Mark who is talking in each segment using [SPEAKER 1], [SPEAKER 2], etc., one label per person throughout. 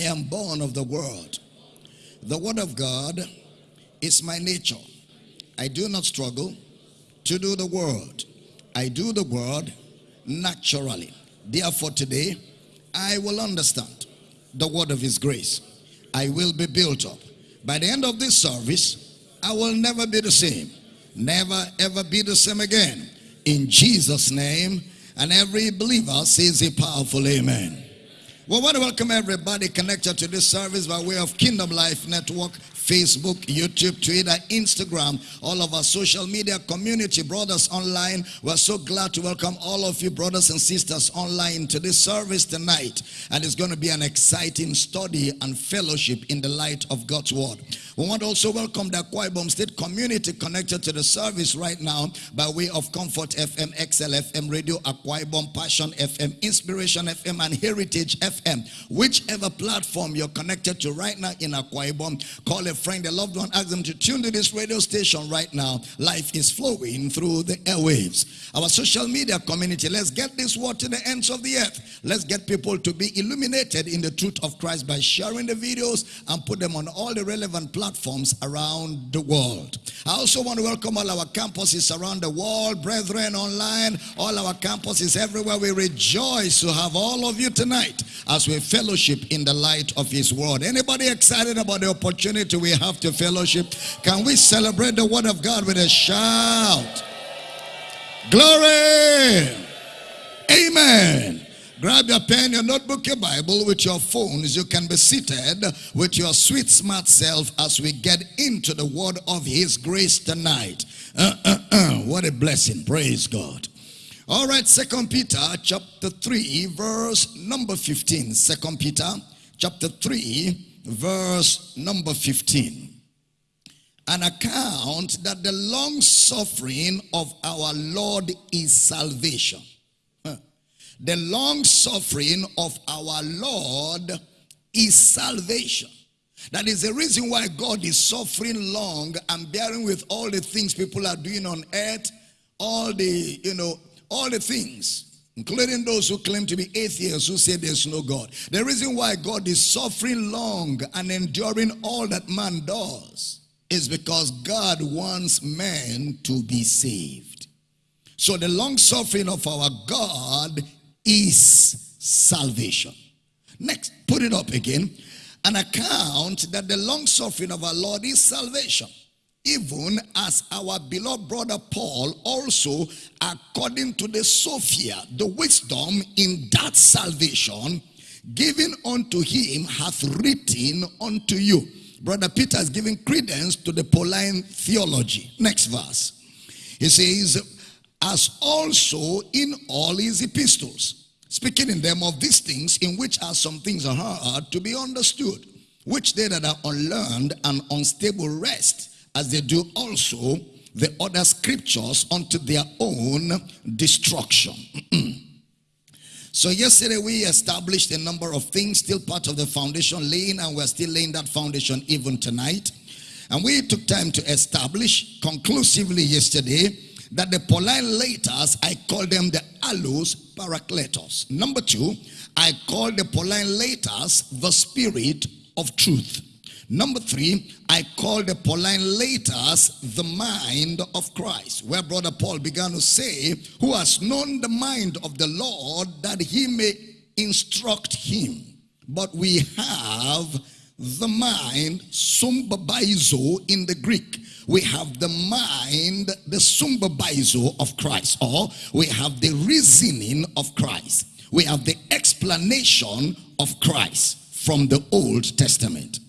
[SPEAKER 1] am born of the world. The word of God is my nature. I do not struggle to do the word. I do the word naturally. Therefore, today I will understand the word of his grace. I will be built up. By the end of this service, I will never be the same. Never ever be the same again. In Jesus' name. And every believer says a powerful amen. Well, want to welcome everybody connected to this service by way of Kingdom Life Network, Facebook, YouTube, Twitter, Instagram, all of our social media community, brothers online. We're so glad to welcome all of you, brothers and sisters, online to this service tonight. And it's going to be an exciting study and fellowship in the light of God's Word. We want to also welcome the Akwa Ibom State community connected to the service right now by way of Comfort FM, XL FM, Radio Akwa Ibom, Passion FM, Inspiration FM, and Heritage FM. Whichever platform you're connected to right now in Akwa Ibom, call a friend, a loved one, ask them to tune to this radio station right now. Life is flowing through the airwaves. Our social media community, let's get this word to the ends of the earth. Let's get people to be illuminated in the truth of Christ by sharing the videos and put them on all the relevant platforms around the world. I also want to welcome all our campuses around the world, brethren online, all our campuses everywhere. We rejoice to have all of you tonight as we fellowship in the light of his word. Anybody excited about the opportunity we have to fellowship? Can we celebrate the word of God with a shout? Glory! Amen. Grab your pen, your notebook, your Bible with your phones. You can be seated with your sweet, smart self as we get into the word of His grace tonight. Uh, uh, uh. What a blessing. Praise God. All right, Second Peter chapter 3, verse number 15. Second Peter chapter 3, verse number 15. An account that the long suffering of our Lord is salvation the long suffering of our Lord is salvation. That is the reason why God is suffering long and bearing with all the things people are doing on earth, all the, you know, all the things, including those who claim to be atheists who say there's no God. The reason why God is suffering long and enduring all that man does is because God wants man to be saved. So the long suffering of our God is salvation. Next, put it up again. An account that the long suffering of our Lord is salvation. Even as our beloved brother Paul also, according to the Sophia, the wisdom in that salvation, given unto him, hath written unto you. Brother Peter is giving credence to the Pauline theology. Next verse. He says, as also in all his epistles, speaking in them of these things in which are some things hard to be understood, which they that are unlearned and unstable rest, as they do also the other scriptures unto their own destruction. so yesterday we established a number of things, still part of the foundation laying, and we're still laying that foundation even tonight. And we took time to establish conclusively yesterday that the Pauline letters, I call them the allos parakletos. Number two, I call the Pauline letters the spirit of truth. Number three, I call the Pauline letters the mind of Christ. Where Brother Paul began to say, who has known the mind of the Lord that he may instruct him. But we have the mind, sumbabaizo in the Greek, we have the mind, the sumbabaizo of Christ, or we have the reasoning of Christ. We have the explanation of Christ from the Old Testament.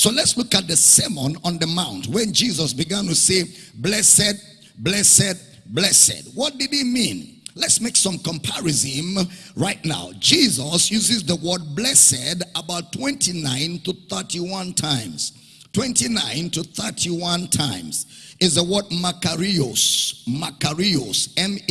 [SPEAKER 1] So let's look at the Sermon on the Mount when Jesus began to say, Blessed, blessed, blessed. What did he mean? Let's make some comparison right now. Jesus uses the word blessed about 29 to 31 times. 29 to 31 times is the word Makarios. Makarios. M-A-K-A-R-I-O-S.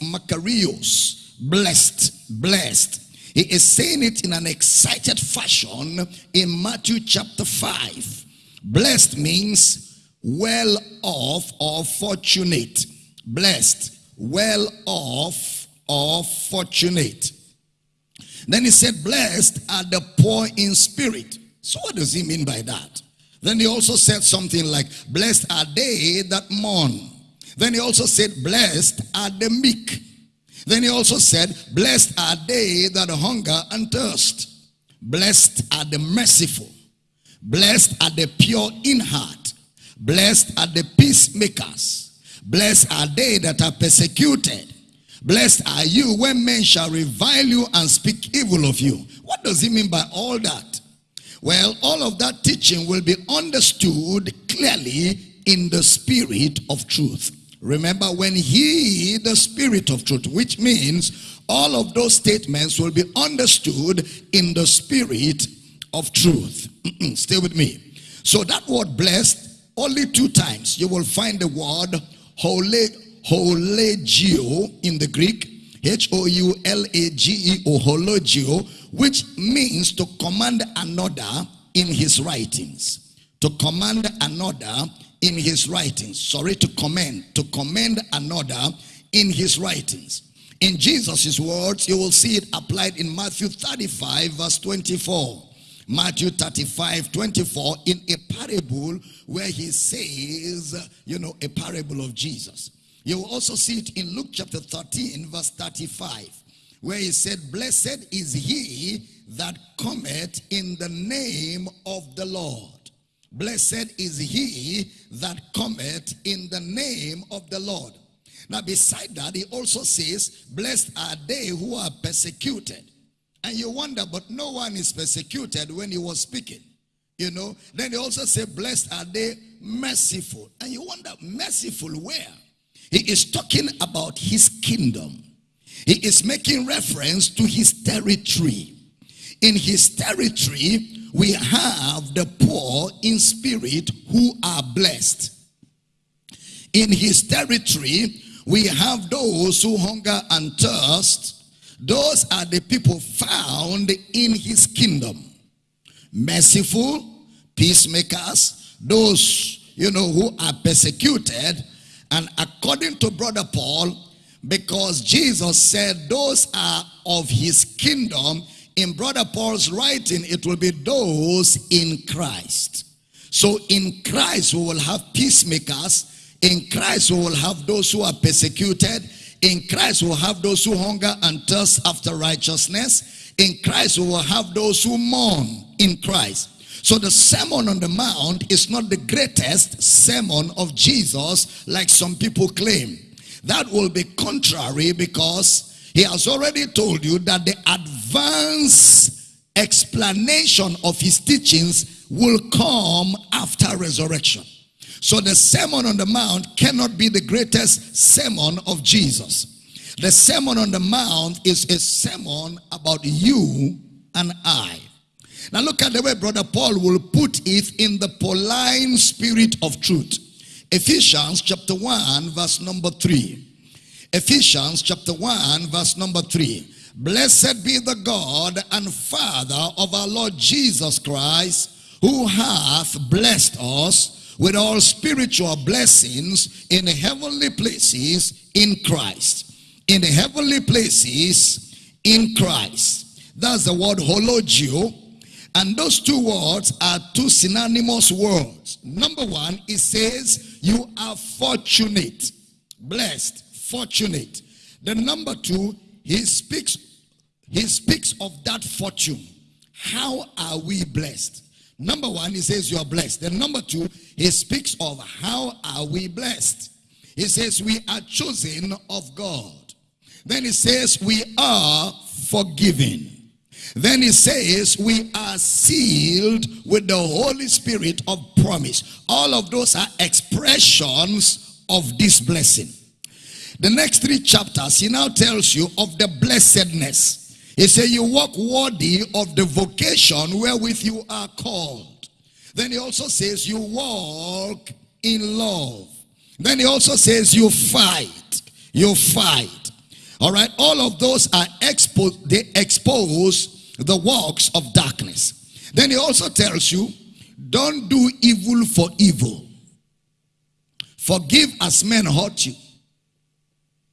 [SPEAKER 1] Makarios. Blessed. Blessed. He is saying it in an excited fashion in Matthew chapter 5. Blessed means well off or fortunate. Blessed. Well off or fortunate. Then he said, Blessed are the poor in spirit. So, what does he mean by that? Then he also said something like, Blessed are they that mourn. Then he also said, Blessed are the meek. Then he also said, Blessed are they that hunger and thirst. Blessed are the merciful. Blessed are the pure in heart. Blessed are the peacemakers. Blessed are they that are persecuted. Blessed are you when men shall revile you and speak evil of you. What does he mean by all that? Well, all of that teaching will be understood clearly in the spirit of truth. Remember, when he, the spirit of truth, which means all of those statements will be understood in the spirit of truth. Stay with me. So that word blessed, only two times you will find the word hole, hologio in the Greek, H-O-U-L-A-G-E-O, hologio, which means to command another in his writings. To command another in his writings. Sorry, to commend. To commend another in his writings. In Jesus' words, you will see it applied in Matthew 35, verse 24. Matthew 35, 24, in a parable where he says, you know, a parable of Jesus. You will also see it in Luke chapter 13, verse 35, where he said, Blessed is he that cometh in the name of the Lord. Blessed is he that cometh in the name of the Lord. Now, beside that, he also says, Blessed are they who are persecuted. And you wonder, but no one is persecuted when he was speaking. You know, then he also said, Blessed are they merciful. And you wonder, merciful where? He is talking about his kingdom. He is making reference to his territory. In his territory, we have the poor in spirit who are blessed. In his territory, we have those who hunger and thirst. Those are the people found in his kingdom. Merciful, peacemakers, those, you know, who are persecuted. And according to Brother Paul, because Jesus said those are of his kingdom, in Brother Paul's writing, it will be those in Christ. So in Christ, we will have peacemakers in Christ, we will have those who are persecuted. In Christ, we will have those who hunger and thirst after righteousness. In Christ, we will have those who mourn in Christ. So the Sermon on the Mount is not the greatest sermon of Jesus like some people claim. That will be contrary because he has already told you that the advanced explanation of his teachings will come after resurrection. So the Sermon on the Mount cannot be the greatest sermon of Jesus. The Sermon on the Mount is a sermon about you and I. Now look at the way Brother Paul will put it in the Pauline spirit of truth. Ephesians chapter 1 verse number 3. Ephesians chapter 1 verse number 3. Blessed be the God and Father of our Lord Jesus Christ, who hath blessed us with all spiritual blessings in the heavenly places in Christ. In the heavenly places in Christ. That's the word hologio. And those two words are two synonymous words. Number one, it says, You are fortunate, blessed, fortunate. The number two, he speaks, he speaks of that fortune. How are we blessed? Number one, he says you are blessed. Then number two, he speaks of how are we blessed. He says we are chosen of God. Then he says we are forgiven. Then he says we are sealed with the Holy Spirit of promise. All of those are expressions of this blessing. The next three chapters, he now tells you of the blessedness. He said, You walk worthy of the vocation wherewith you are called. Then he also says, You walk in love. Then he also says, You fight. You fight. All right. All of those are exposed, they expose the works of darkness. Then he also tells you, Don't do evil for evil. Forgive as men hurt you.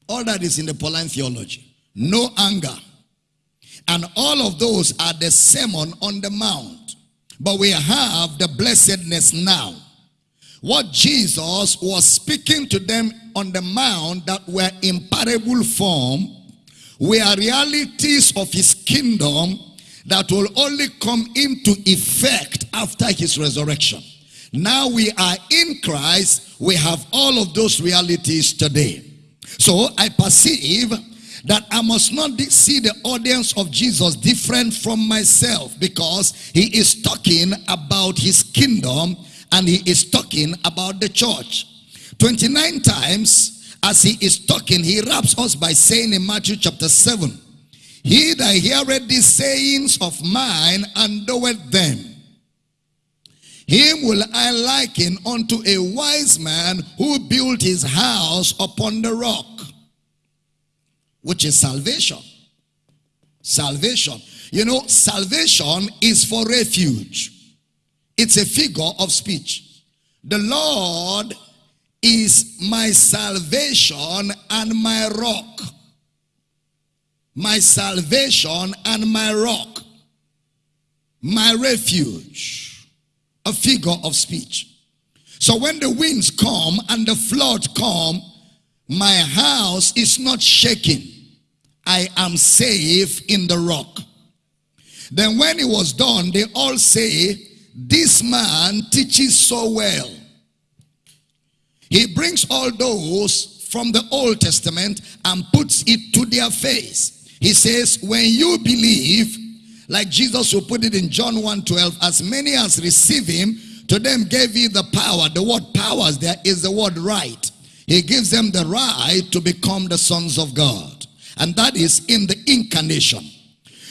[SPEAKER 1] All that is in the Pauline theology. No anger And all of those are the sermon on the mount. But we have the blessedness now. What Jesus was speaking to them on the mount that were in parable form were realities of his kingdom that will only come into effect after his resurrection. Now we are in Christ, we have all of those realities today. So I perceive that I must not see the audience of Jesus different from myself because he is talking about his kingdom and he is talking about the church. 29 times as he is talking, he wraps us by saying in Matthew chapter 7, He that heareth these sayings of mine and doeth them, him will I liken unto a wise man who built his house upon the rock, which is salvation. Salvation. You know, salvation is for refuge. It's a figure of speech. The Lord is my salvation and my rock. My salvation and my rock. My refuge. A figure of speech. So when the winds come and the flood come, my house is not shaking. I am safe in the rock. Then when it was done, they all say, this man teaches so well. He brings all those from the Old Testament and puts it to their face. He says, when you believe, like Jesus will put it in John 1.12, as many as receive him, to them gave he the power. The word powers there is the word right. He gives them the right to become the sons of God. And that is in the incarnation.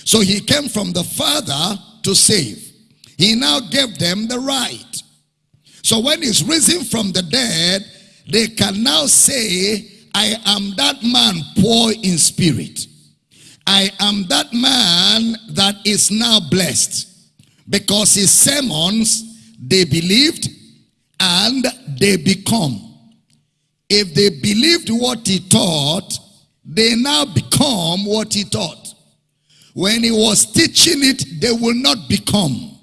[SPEAKER 1] So he came from the Father to save. He now gave them the right. So when he's risen from the dead, they can now say, I am that man poor in spirit. I am that man that is now blessed. Because his sermons, they believed and they become. If they believed what he taught, they now become what he taught. When he was teaching it, they will not become.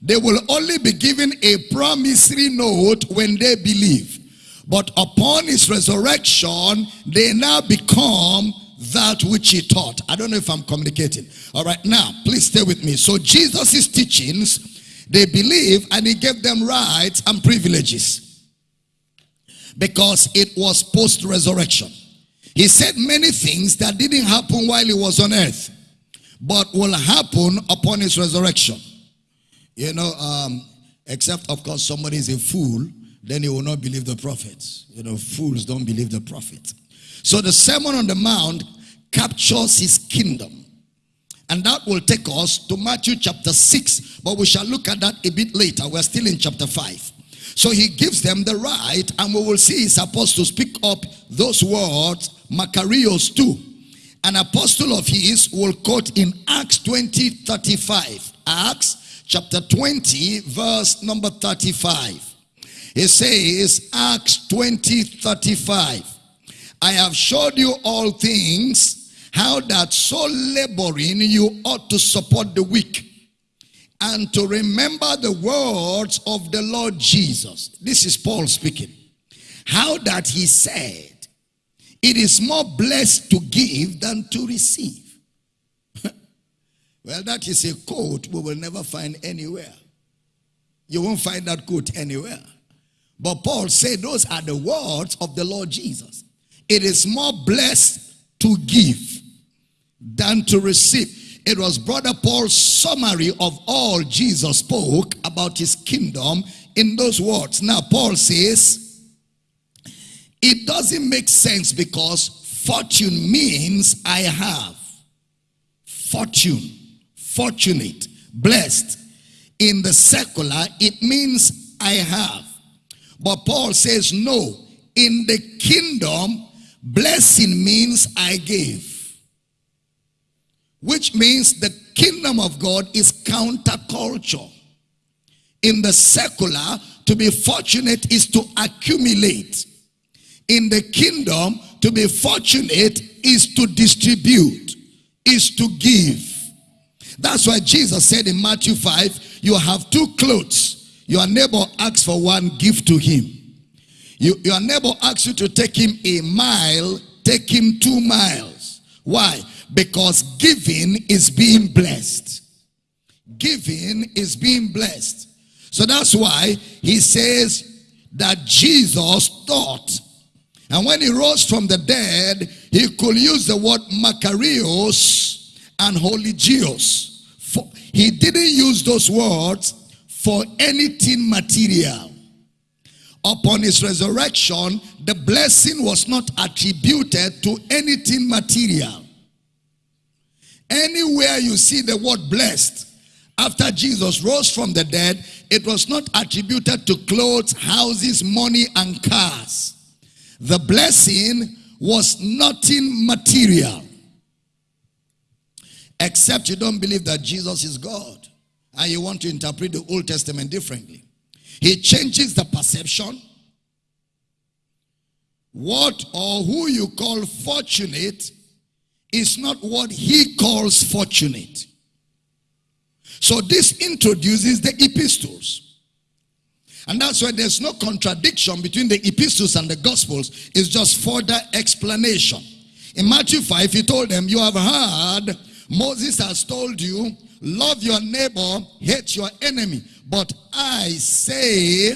[SPEAKER 1] They will only be given a promissory note when they believe. But upon his resurrection, they now become that which he taught. I don't know if I'm communicating. All right, now, please stay with me. So Jesus' teachings, they believe and he gave them rights and privileges. Because it was post-resurrection. He said many things that didn't happen while he was on earth. But will happen upon his resurrection. You know, um, except of course somebody is a fool, then he will not believe the prophets. You know, fools don't believe the prophet. So the Sermon on the Mount captures his kingdom. And that will take us to Matthew chapter 6. But we shall look at that a bit later. We're still in chapter 5. So he gives them the right, and we will see his apostles pick up those words, Makarios too. An apostle of his will quote in Acts 20 35. Acts chapter 20, verse number 35. He says, Acts 20, 35. I have showed you all things, how that so laboring you ought to support the weak and to remember the words of the Lord Jesus. This is Paul speaking. How that he said, it is more blessed to give than to receive. Well, that is a quote we will never find anywhere. You won't find that quote anywhere. But Paul said those are the words of the Lord Jesus. It is more blessed to give than to receive. It was Brother Paul's summary of all Jesus spoke about his kingdom in those words. Now, Paul says, it doesn't make sense because fortune means I have. Fortune fortunate, blessed. In the secular, it means I have. But Paul says, no. In the kingdom, blessing means I gave. Which means the kingdom of God is counterculture. In the secular, to be fortunate is to accumulate. In the kingdom, to be fortunate is to distribute, is to give. That's why Jesus said in Matthew 5, you have two clothes. Your neighbor asks for one, give to him. You, your neighbor asks you to take him a mile, take him two miles. Why? Because giving is being blessed. Giving is being blessed. So that's why he says that Jesus thought. And when he rose from the dead, he could use the word Makarios and Holigios. He didn't use those words for anything material. Upon his resurrection, the blessing was not attributed to anything material. Anywhere you see the word blessed, after Jesus rose from the dead, it was not attributed to clothes, houses, money, and cars. The blessing was nothing material. Except you don't believe that Jesus is God. And you want to interpret the Old Testament differently. He changes the perception. What or who you call fortunate is not what he calls fortunate. So this introduces the epistles. And that's why there's no contradiction between the epistles and the gospels. It's just further explanation. In Matthew 5, he told them, you have heard, Moses has told you, love your neighbor, hate your enemy. But I say,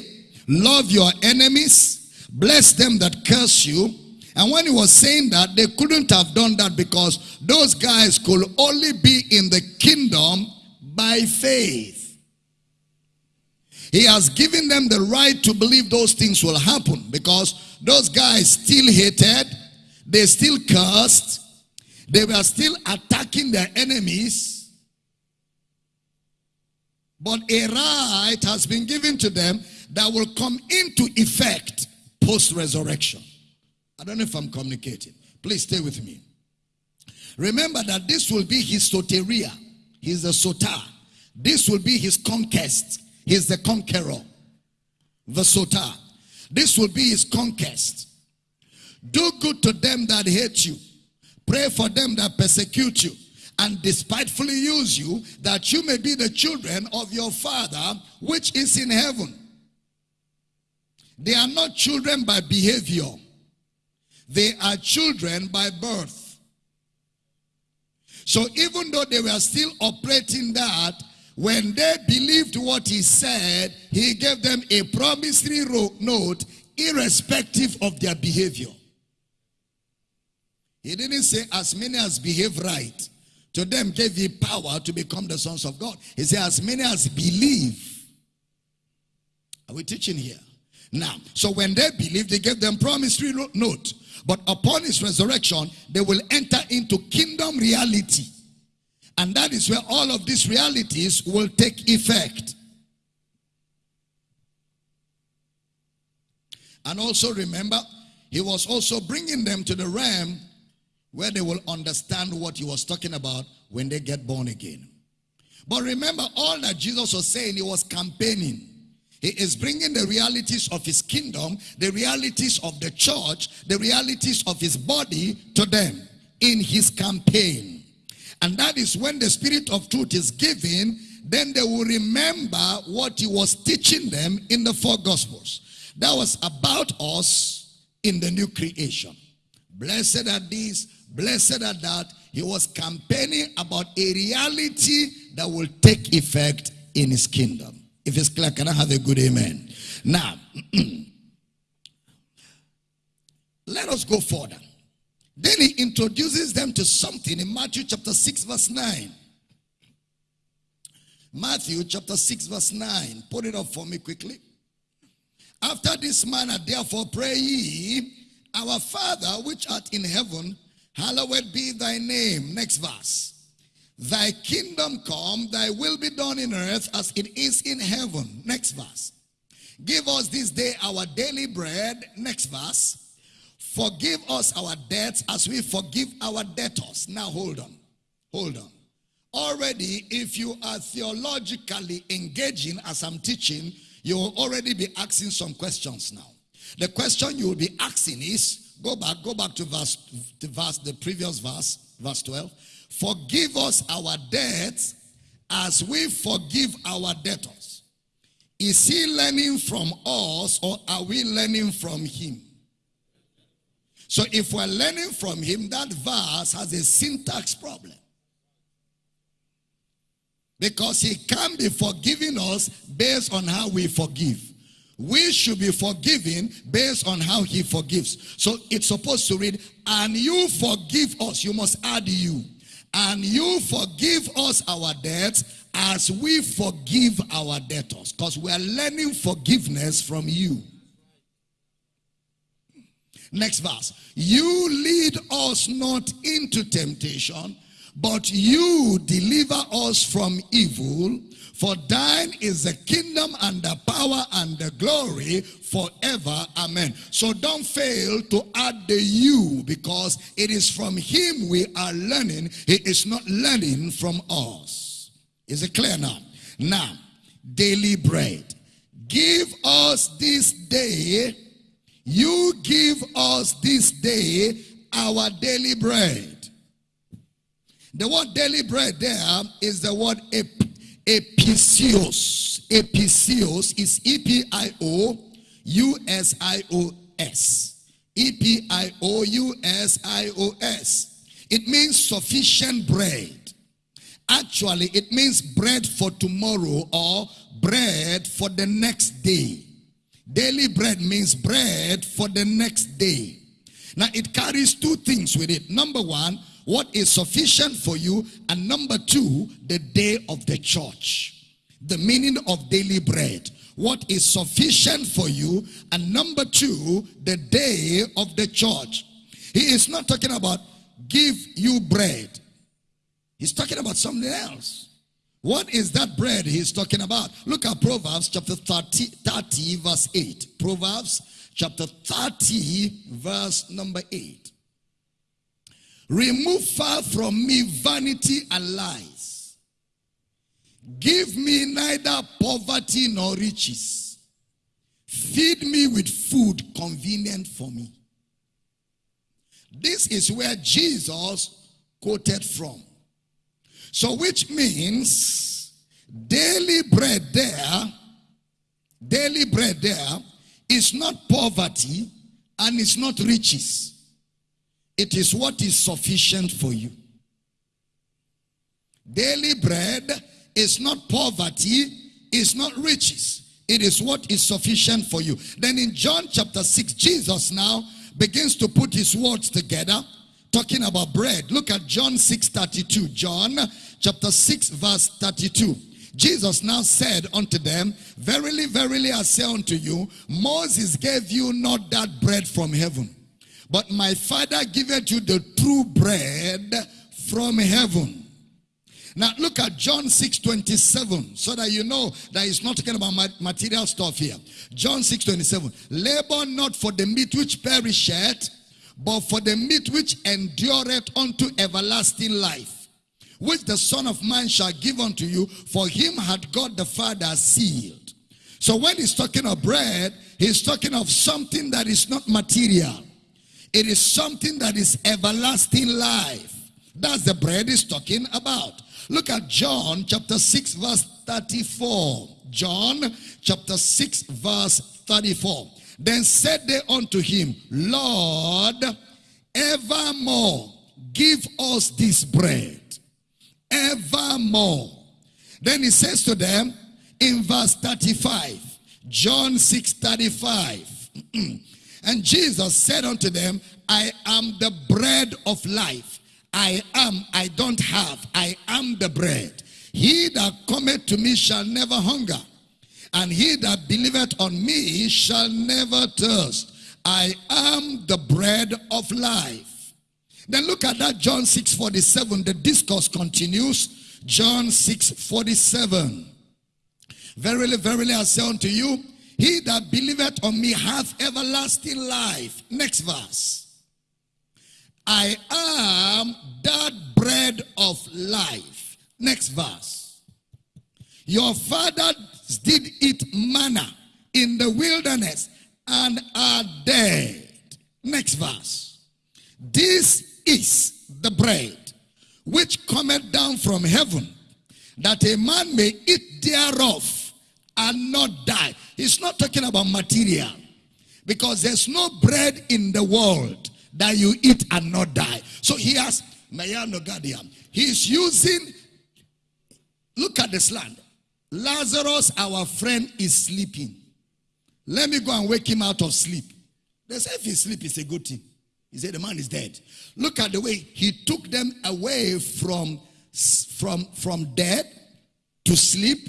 [SPEAKER 1] love your enemies, bless them that curse you. And when he was saying that, they couldn't have done that because those guys could only be in the kingdom by faith. He has given them the right to believe those things will happen because those guys still hated, they still cursed, they were still attacking their enemies. But a right has been given to them that will come into effect post-resurrection. I don't know if I'm communicating. Please stay with me. Remember that this will be his soteria. He's the soter. This will be his conquest. He's the conqueror. The soter. This will be his conquest. Do good to them that hate you. Pray for them that persecute you and despitefully use you that you may be the children of your father which is in heaven. They are not children by behavior. They are children by birth. So even though they were still operating that, when they believed what he said, he gave them a promissory note irrespective of their behavior. He didn't say as many as behave right. To them gave he power to become the sons of God. He said as many as believe. Are we teaching here? Now, so when they believed, he gave them promissory note. But upon his resurrection, they will enter into kingdom reality. And that is where all of these realities will take effect. And also remember, he was also bringing them to the realm where they will understand what he was talking about when they get born again. But remember, all that Jesus was saying, he was campaigning. He is bringing the realities of his kingdom, the realities of the church, the realities of his body to them in his campaign. And that is when the spirit of truth is given, then they will remember what he was teaching them in the four gospels. That was about us in the new creation. Blessed are these, blessed are that. He was campaigning about a reality that will take effect in his kingdom. If it's clear, can I have a good amen? Now, let us go further. Then he introduces them to something in Matthew chapter 6 verse 9. Matthew chapter 6 verse 9. Put it up for me quickly. After this manner, therefore pray ye, our Father which art in heaven, hallowed be thy name. Next verse. Thy kingdom come, thy will be done in earth as it is in heaven. Next verse. Give us this day our daily bread. Next verse. Forgive us our debts as we forgive our debtors. Now hold on. Hold on. Already, if you are theologically engaging as I'm teaching, you will already be asking some questions now. The question you will be asking is, go back, go back to verse, the verse, the previous verse, verse 12. Forgive us our debts as we forgive our debtors. Is he learning from us or are we learning from him? So if we're learning from him, that verse has a syntax problem. Because he can't be forgiving us based on how we forgive. We should be forgiven based on how he forgives. So it's supposed to read, and you forgive us. You must add you. And you forgive us our debts as we forgive our debtors. Because we are learning forgiveness from you. Next verse. You lead us not into temptation, but you deliver us from evil. For thine is the kingdom and the power and the glory forever. Amen. So don't fail to add the you because it is from him we are learning. He is not learning from us. Is it clear now? Now, daily bread. Give us this day you give us this day our daily bread. The word daily bread there is the word ep epiousios. Epiousios is E-P-I-O-U-S-I-O-S. E-P-I-O-U-S-I-O-S. It means sufficient bread. Actually, it means bread for tomorrow or bread for the next day. Daily bread means bread for the next day. Now it carries two things with it. Number one, what is sufficient for you. And number two, the day of the church. The meaning of daily bread. What is sufficient for you. And number two, the day of the church. He is not talking about give you bread. He's talking about something else. What is that bread he's talking about? Look at Proverbs chapter 30, 30 verse 8. Proverbs chapter 30 verse number 8. Remove far from me vanity and lies. Give me neither poverty nor riches. Feed me with food convenient for me. This is where Jesus quoted from. So which means daily bread there, daily bread there is not poverty and it's not riches. It is what is sufficient for you. Daily bread is not poverty, it's not riches. It is what is sufficient for you. Then in John chapter 6, Jesus now begins to put his words together talking about bread. Look at John 6 32. John chapter 6 verse 32. Jesus now said unto them, Verily, verily, I say unto you, Moses gave you not that bread from heaven, but my Father giveth you the true bread from heaven. Now look at John 6 27 so that you know that he's not talking about material stuff here. John 6 27. Labor not for the meat which perisheth, but for the meat which endureth unto everlasting life, which the Son of Man shall give unto you, for him had God the Father sealed. So when he's talking of bread, he's talking of something that is not material. It is something that is everlasting life. That's the bread is talking about. Look at John chapter 6 verse 34. John chapter 6 verse 34. Then said they unto him, Lord, evermore give us this bread. Evermore. Then he says to them in verse 35, John 6 35. and Jesus said unto them, I am the bread of life. I am, I don't have, I am the bread. He that cometh to me shall never hunger and he that believeth on me shall never thirst. I am the bread of life. Then look at that John 6 47. The discourse continues. John 6 47. Verily, verily, I say unto you, he that believeth on me hath everlasting life. Next verse. I am that bread of life. Next verse. Your fathers did eat manna in the wilderness and are dead. Next verse. This is the bread which cometh down from heaven, that a man may eat thereof and not die. He's not talking about material because there's no bread in the world that you eat and not die. So he has Mayano Gadiam. He's using, look at this land. Lazarus, our friend, is sleeping. Let me go and wake him out of sleep. They say if he sleep, it's a good thing. He said the man is dead. Look at the way he took them away from, from, from dead to sleep.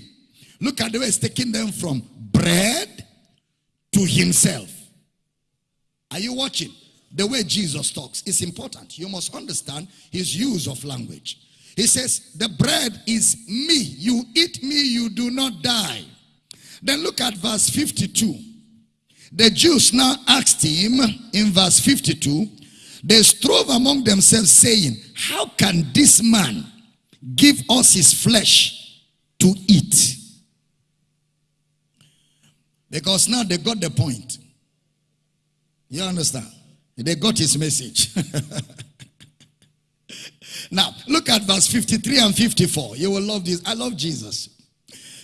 [SPEAKER 1] Look at the way he's taking them from bread to himself. Are you watching? The way Jesus talks is important. You must understand his use of language. He says, The bread is me. You eat me, you do not die. Then look at verse 52. The Jews now asked him in verse 52, they strove among themselves, saying, How can this man give us his flesh to eat? Because now they got the point. You understand? They got his message. now, look at verse 53 and 54. You will love this. I love Jesus.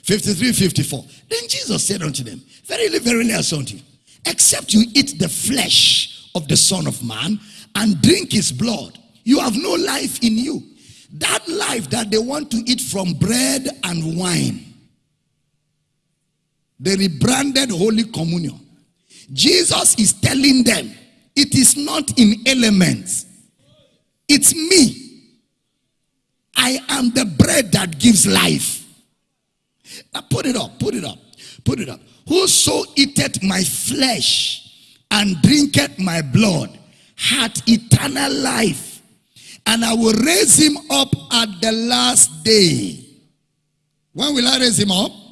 [SPEAKER 1] 53, 54. Then Jesus said unto them, Verily, verily, I say unto you, except you eat the flesh of the Son of Man and drink his blood, you have no life in you. That life that they want to eat from bread and wine, the rebranded Holy Communion. Jesus is telling them, it is not in elements, it's me. I am the bread that gives life. Now put it up, put it up, put it up. Whoso eateth my flesh and drinketh my blood hath eternal life, and I will raise him up at the last day. When will I raise him up?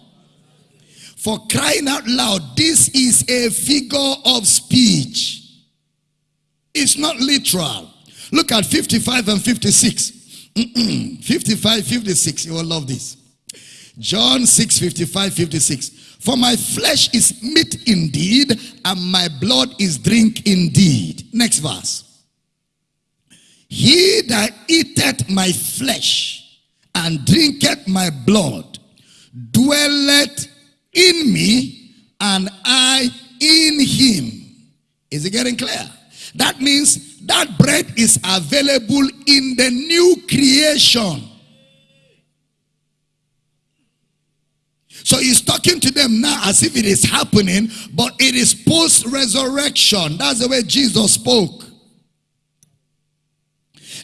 [SPEAKER 1] For crying out loud, this is a figure of speech. It's not literal. Look at 55 and 56. 55, 56. You will love this. John 6, 55, 56. For my flesh is meat indeed, and my blood is drink indeed. Next verse. He that eateth my flesh and drinketh my blood dwelleth in me, and I in him. Is it getting clear? That means that bread is available in the new creation. So he's talking to them now as if it is happening, but it is post resurrection. That's the way Jesus spoke.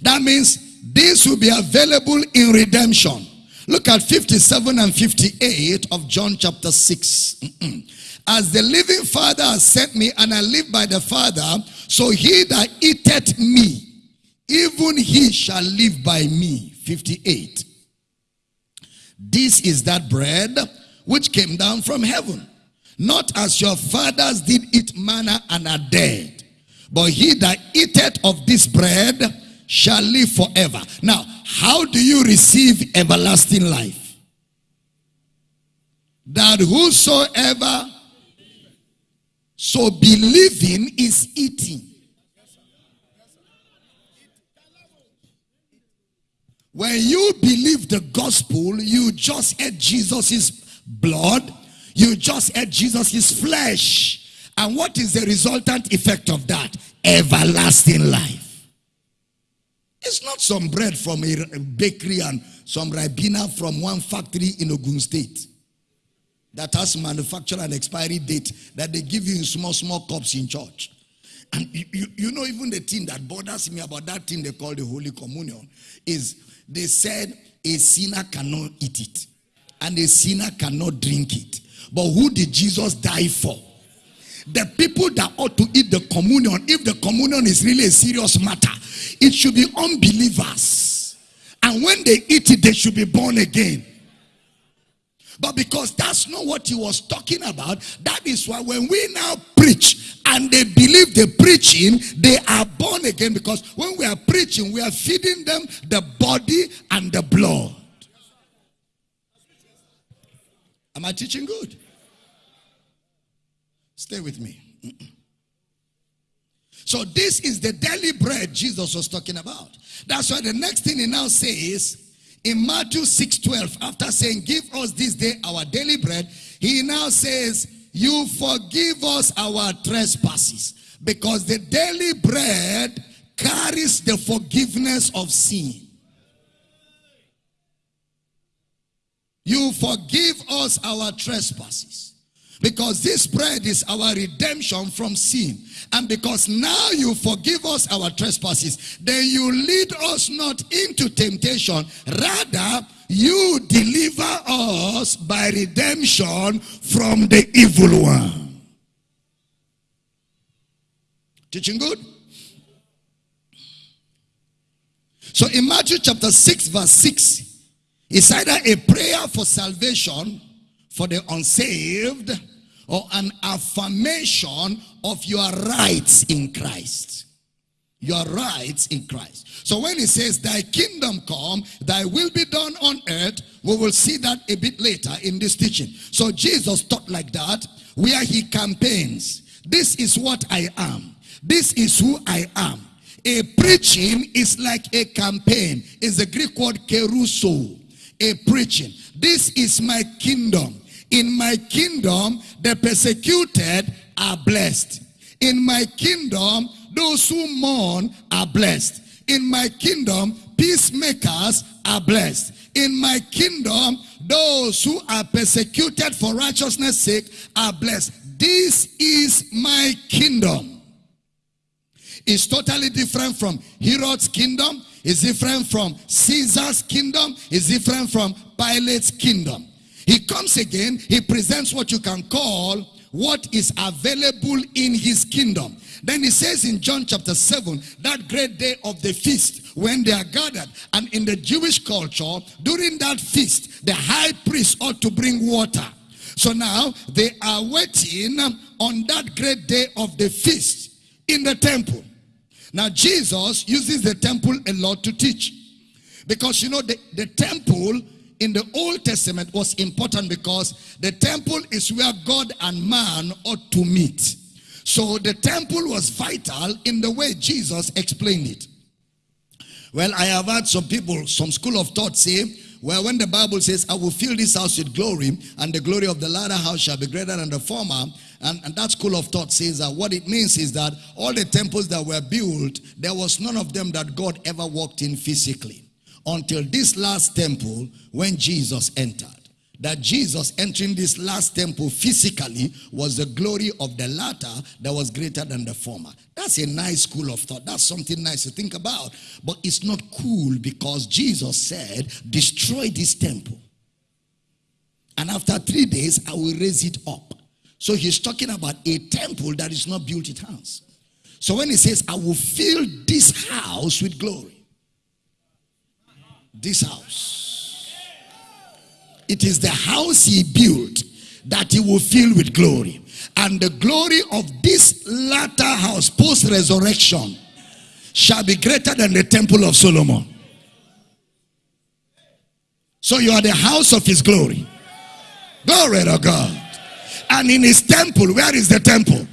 [SPEAKER 1] That means this will be available in redemption. Look at 57 and 58 of John chapter 6. As the living Father has sent me, and I live by the Father, so he that eateth me, even he shall live by me. 58. This is that bread which came down from heaven. Not as your fathers did eat manna and are dead. But he that eateth of this bread shall live forever. Now, how do you receive everlasting life? That whosoever so believing is eating. When you believe the gospel, you just ate Jesus' blood, you just ate Jesus' flesh. And what is the resultant effect of that? Everlasting life. It's not some bread from a bakery and some ribena from one factory in Ogun State that has manufacture and expiry date that they give you in small, small cups in church. And you, you, you, know, even the thing that bothers me about that thing they call the Holy Communion is they said a sinner cannot eat it and a sinner cannot drink it. But who did Jesus die for? The people that ought to eat the communion, if the communion is really a serious matter, it should be unbelievers. And when they eat it, they should be born again. But because that's not what he was talking about, that is why when we now preach and they believe the preaching, they are born again. Because when we are preaching, we are feeding them the body and the blood. Am I teaching good? Stay with me. So this is the daily bread Jesus was talking about. That's why the next thing he now says in Matthew 6 12, after saying, Give us this day our daily bread, he now says, You forgive us our trespasses. Because the daily bread carries the forgiveness of sin. You forgive us our trespasses. Because this bread is our redemption from sin. And because now you forgive us our trespasses, then you lead us not into temptation. Rather, you deliver us by redemption from the evil one. Teaching good? So in Matthew chapter 6 verse 6, it's either a prayer for salvation for the unsaved or an affirmation of your rights in Christ. Your rights in Christ. So when he says, Thy kingdom come, thy will be done on earth, we will see that a bit later in this teaching. So Jesus taught like that, where he campaigns. This is what I am. This is who I am. A preaching is like a campaign. Is the Greek word kerusso. A preaching. This is my kingdom. In my kingdom, the persecuted are blessed. In my kingdom, those who mourn are blessed. In my kingdom, peacemakers are blessed. In my kingdom, those who are persecuted for righteousness' sake are blessed. This is my kingdom. It's totally different from Herod's kingdom. It's different from Caesar's kingdom. It's different from Pilate's kingdom. He comes again, he presents what you can call what is available in his kingdom. Then he says in John chapter 7, that great day of the feast, when they are gathered, and in the Jewish culture, during that feast, the high priest ought to bring water. So now they are waiting on that great day of the feast in the temple. Now Jesus uses the temple a lot to teach. Because you know, the, the temple in the Old Testament was important because the temple is where God and man ought to meet. So the temple was vital in the way Jesus explained it. Well, I have had some people, some school of thought say, well, when the Bible says, I will fill this house with glory, and the glory of the latter house shall be greater than the former, and, and that school of thought says that what it means is that all the temples that were built, there was none of them that God ever walked in physically until this last temple when Jesus entered. That Jesus entering this last temple physically was the glory of the latter that was greater than the former. That's a nice school of thought. That's something nice to think about. But it's not cool because Jesus said, destroy this temple. And after three days, I will raise it up. So he's talking about a temple that is not built with hands. So when he says, I will fill this house with glory, this house. It is the house he built that he will fill with glory. And the glory of this latter house, post resurrection, shall be greater than the temple of Solomon. So you are the house of his glory. Glory to God. And in his temple, where is the temple?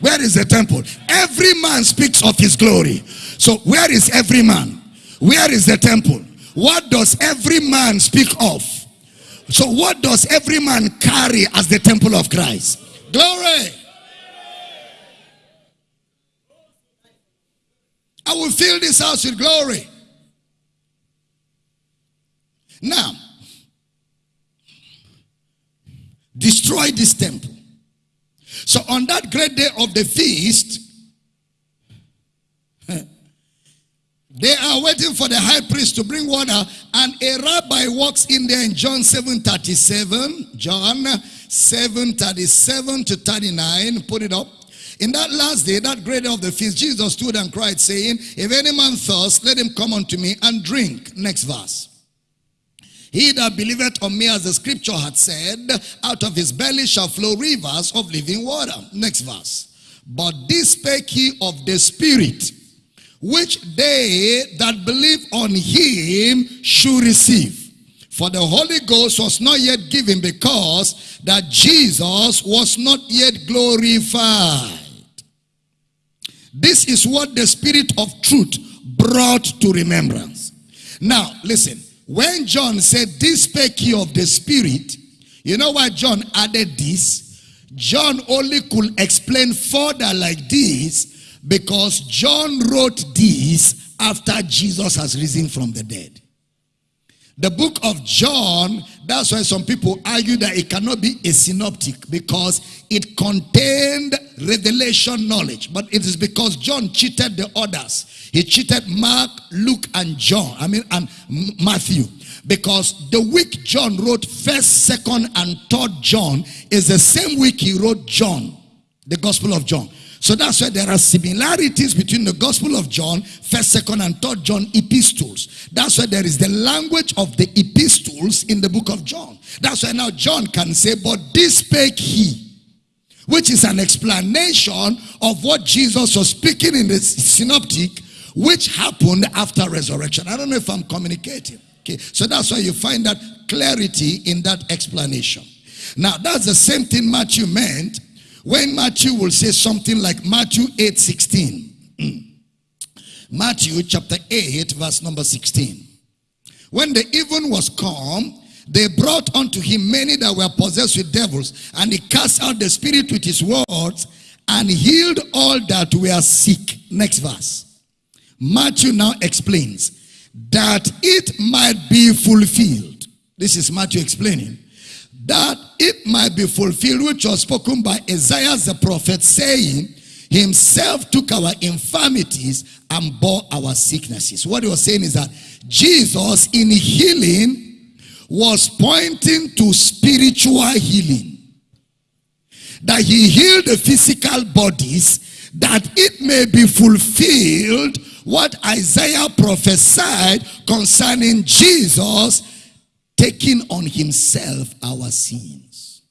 [SPEAKER 1] Where is the temple? Every man speaks of his glory. So where is every man? Where is the temple? What does every man speak of? So what does every man carry as the temple of Christ? Glory. I will fill this house with glory. Now, destroy this temple. So on that great day of the feast, They are waiting for the high priest to bring water and a rabbi walks in there in John 7 37. John 7 37 to 39. Put it up. In that last day, that great day of the feast, Jesus stood and cried, saying, If any man thirst, let him come unto me and drink. Next verse. He that believeth on me, as the scripture had said, out of his belly shall flow rivers of living water. Next verse. But this spake he of the Spirit which they that believe on him should receive. For the Holy Ghost was not yet given because that Jesus was not yet glorified. This is what the Spirit of truth brought to remembrance. Now, listen. when John said, This spake he of the Spirit, you know why John added this? John only could explain further like this because John wrote this after Jesus has risen from the dead. The book of John, that's why some people argue that it cannot be a synoptic because it contained revelation knowledge. But it is because John cheated the others. He cheated Mark, Luke, and John. I mean, and Matthew. Because the week John wrote 1st, 2nd, and 3rd John is the same week he wrote John, the Gospel of John. So that's why there are similarities between the Gospel of John, 1st, 2nd, and 3rd John epistles. That's why there is the language of the epistles in the book of John. That's why now John can say, but this spake he which is an explanation of what Jesus was speaking in the synoptic, which happened after resurrection. I don't know if I'm communicating. Okay, so that's why you find that clarity in that explanation. Now, that's the same thing Matthew meant when Matthew will say something like Matthew 8 16. Hmm. Matthew chapter 8, verse number 16. When the even was come, they brought unto him many that were possessed with devils, and he cast out the spirit with his words and healed all that were sick. Next verse. Matthew now explains that it might be fulfilled. This is Matthew explaining that it might be fulfilled which was spoken by Isaiah the prophet saying, himself took our infirmities and bore our sicknesses. What he was saying is that Jesus in healing was pointing to spiritual healing. That he healed the physical bodies that it may be fulfilled what Isaiah prophesied concerning Jesus taking on himself our sins.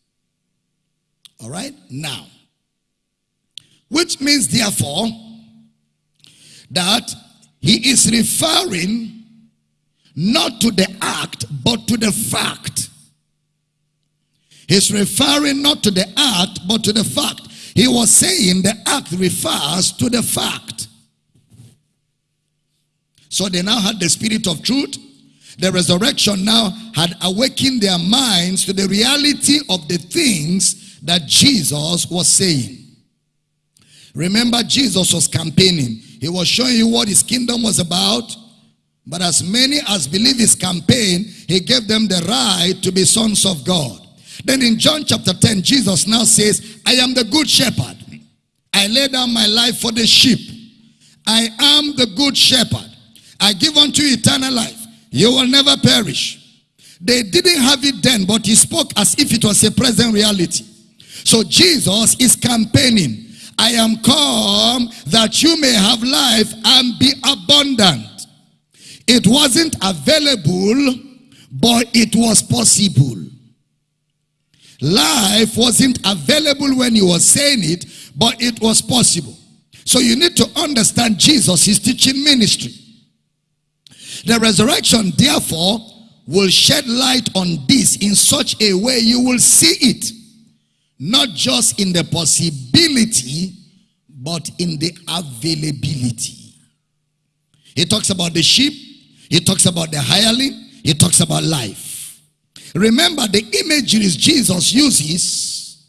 [SPEAKER 1] All right? Now, which means therefore that he is referring not to the act but to the fact. He's referring not to the act but to the fact. He was saying the act refers to the fact. So they now had the spirit of truth the resurrection now had awakened their minds to the reality of the things that Jesus was saying. Remember, Jesus was campaigning. He was showing you what his kingdom was about. But as many as believe his campaign, he gave them the right to be sons of God. Then in John chapter 10, Jesus now says, I am the good shepherd. I lay down my life for the sheep. I am the good shepherd. I give unto you eternal life. You will never perish. They didn't have it then, but he spoke as if it was a present reality. So Jesus is campaigning. I am come that you may have life and be abundant. It wasn't available, but it was possible. Life wasn't available when he was saying it, but it was possible. So you need to understand Jesus, his teaching ministry. The resurrection, therefore, will shed light on this in such a way you will see it. Not just in the possibility, but in the availability. He talks about the sheep. He talks about the hireling. He talks about life. Remember the imageries Jesus uses.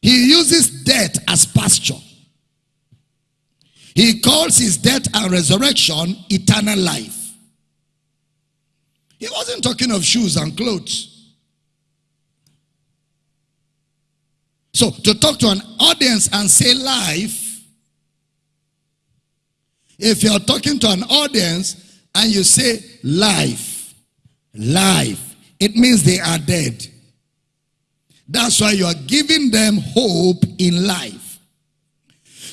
[SPEAKER 1] He uses death as pasture. He calls his death and resurrection eternal life. He wasn't talking of shoes and clothes. So to talk to an audience and say life, if you're talking to an audience and you say life, life, it means they are dead. That's why you are giving them hope in life.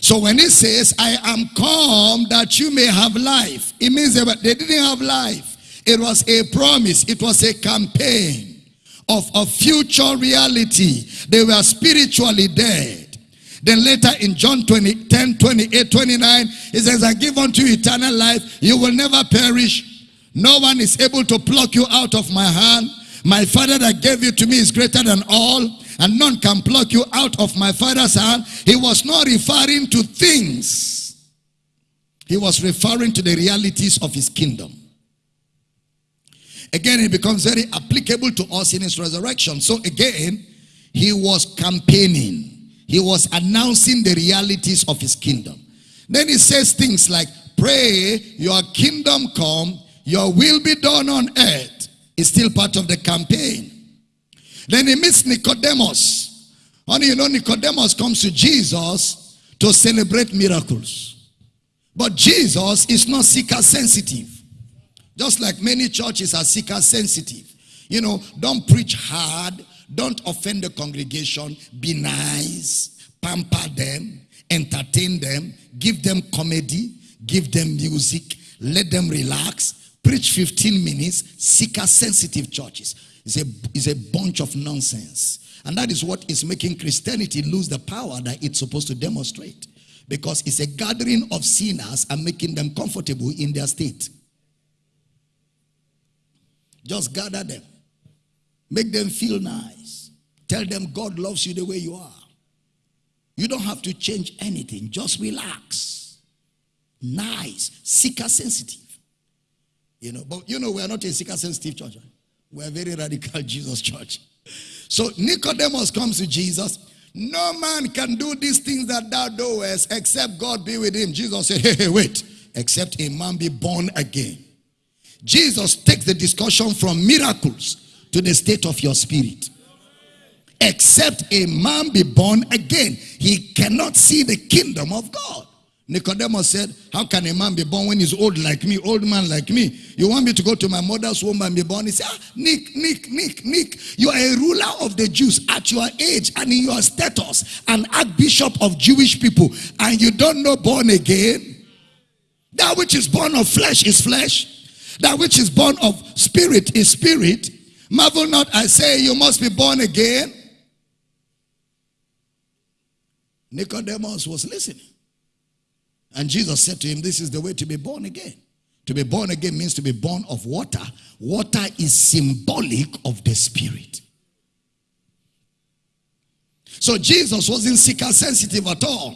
[SPEAKER 1] So when he says, I am come that you may have life, it means that they didn't have life. It was a promise. It was a campaign of a future reality. They were spiritually dead. Then later in John 20, 10, 28, 29, he says, I give unto you eternal life. You will never perish. No one is able to pluck you out of my hand. My father that gave you to me is greater than all and none can pluck you out of my father's hand. He was not referring to things. He was referring to the realities of his kingdom. Again, it becomes very applicable to us in his resurrection. So again, he was campaigning. He was announcing the realities of his kingdom. Then he says things like, pray your kingdom come, your will be done on earth. Is still part of the campaign. Then he meets Nicodemus. Honey, you know Nicodemus comes to Jesus to celebrate miracles. But Jesus is not seeker sensitive. Just like many churches are seeker sensitive. You know, don't preach hard. Don't offend the congregation. Be nice. Pamper them. Entertain them. Give them comedy. Give them music. Let them relax. Preach 15 minutes. Seeker sensitive churches. It's a, it's a bunch of nonsense. And that is what is making Christianity lose the power that it's supposed to demonstrate. Because it's a gathering of sinners and making them comfortable in their state. Just gather them. Make them feel nice. Tell them God loves you the way you are. You don't have to change anything. Just relax. Nice. Seeker sensitive. You know, but you know, we are not a seeker sensitive church. We're a very radical Jesus church. So Nicodemus comes to Jesus. No man can do these things that thou doest except God be with him. Jesus said, hey, hey, wait. Except a man be born again. Jesus takes the discussion from miracles to the state of your spirit. Except a man be born again, he cannot see the kingdom of God. Nicodemus said, How can a man be born when he's old like me, old man like me? You want me to go to my mother's womb and be born? He said, ah, Nick, Nick, Nick, Nick, you are a ruler of the Jews at your age and in your status, an archbishop of Jewish people, and you don't know born again? That which is born of flesh is flesh, that which is born of spirit is spirit. Marvel not, I say, you must be born again. Nicodemus was listening. And Jesus said to him, This is the way to be born again. To be born again means to be born of water. Water is symbolic of the spirit. So Jesus wasn't seeker sensitive at all.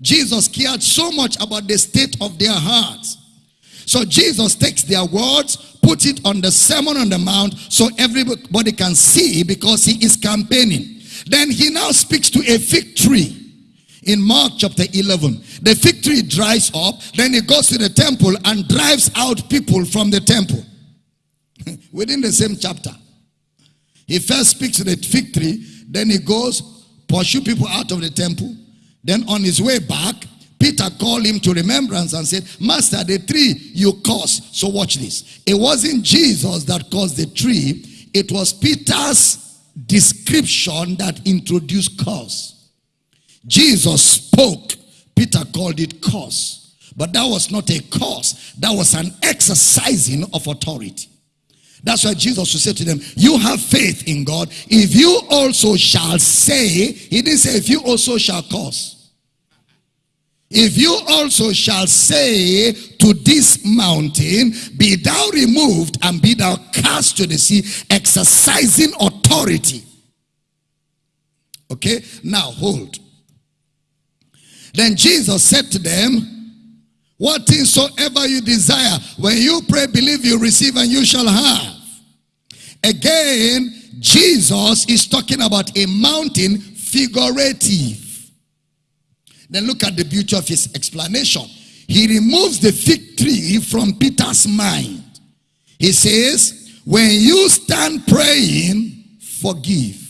[SPEAKER 1] Jesus cared so much about the state of their hearts so Jesus takes their words, puts it on the Sermon on the Mount so everybody can see because he is campaigning. Then he now speaks to a fig tree in Mark chapter 11. The fig tree dries up, then he goes to the temple and drives out people from the temple. Within the same chapter. He first speaks to the fig tree, then he goes, pursue people out of the temple. Then on his way back, Peter called him to remembrance and said, Master, the tree you caused. So watch this. It wasn't Jesus that caused the tree. It was Peter's description that introduced cause. Jesus spoke. Peter called it cause. But that was not a cause. That was an exercising of authority. That's why Jesus would say to them, you have faith in God. If you also shall say, he didn't say if you also shall cause. If you also shall say to this mountain, be thou removed and be thou cast to the sea, exercising authority. Okay, now hold. Then Jesus said to them, What things soever you desire, when you pray, believe you receive and you shall have. Again, Jesus is talking about a mountain figurative. Then look at the beauty of his explanation. He removes the fig tree from Peter's mind. He says, when you stand praying, forgive.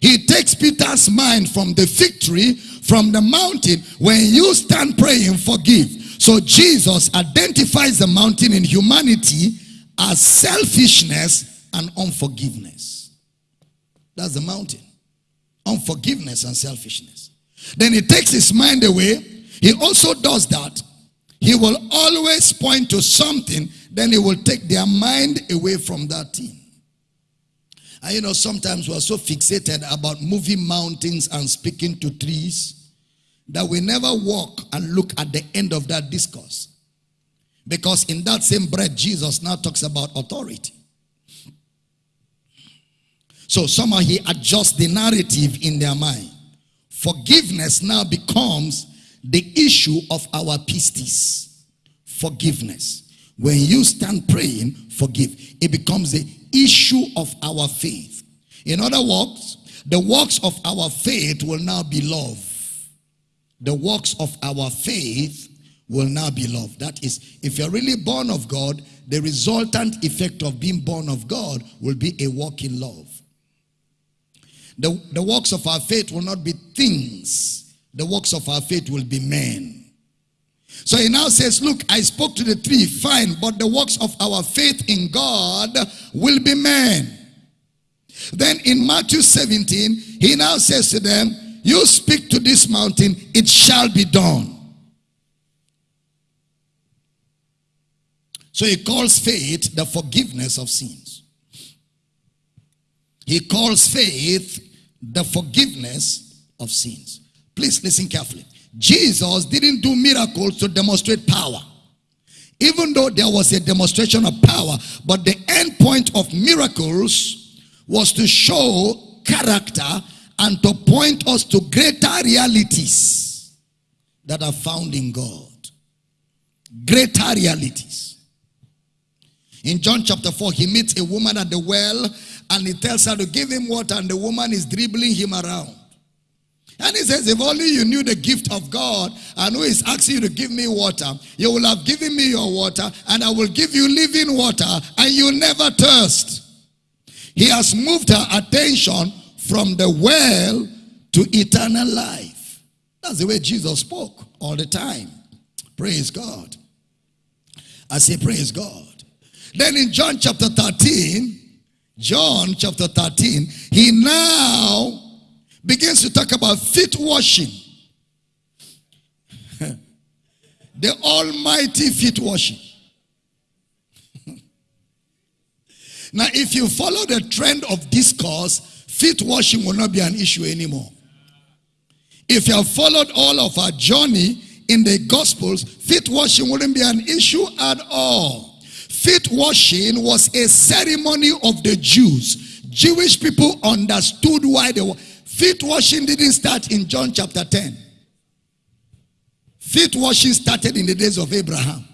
[SPEAKER 1] He takes Peter's mind from the fig tree, from the mountain. When you stand praying, forgive. So Jesus identifies the mountain in humanity as selfishness and unforgiveness. That's the mountain. Unforgiveness and selfishness. Then he takes his mind away. He also does that. He will always point to something, then he will take their mind away from that thing. And you know, sometimes we're so fixated about moving mountains and speaking to trees that we never walk and look at the end of that discourse. Because in that same breath, Jesus now talks about authority. So somehow he adjusts the narrative in their mind. Forgiveness now becomes the issue of our pistis. Forgiveness. When you stand praying, forgive. It becomes the issue of our faith. In other words, the works of our faith will now be love. The works of our faith will now be love. That is, if you're really born of God, the resultant effect of being born of God will be a walk in love. The, the works of our faith will not be things. The works of our faith will be men. So he now says, look, I spoke to the tree, fine, but the works of our faith in God will be men. Then in Matthew 17, he now says to them, you speak to this mountain, it shall be done. So he calls faith the forgiveness of sins. He calls faith the forgiveness of sins. Please listen carefully. Jesus didn't do miracles to demonstrate power. Even though there was a demonstration of power, but the end point of miracles was to show character and to point us to greater realities that are found in God. Greater realities. In John chapter 4, he meets a woman at the well and he tells her to give him water and the woman is dribbling him around. And he says, if only you knew the gift of God and who is asking you to give me water, you will have given me your water and I will give you living water and you'll never thirst. He has moved her attention from the well to eternal life. That's the way Jesus spoke all the time. Praise God. I say, praise God. Then in John chapter 13, John chapter 13, he now begins to talk about feet washing. the almighty feet washing. now, if you follow the trend of discourse, feet washing will not be an issue anymore. If you have followed all of our journey in the Gospels, feet washing wouldn't be an issue at all. Feet washing was a ceremony of the Jews. Jewish people understood why they were. Feet washing didn't start in John chapter 10. Feet washing started in the days of Abraham.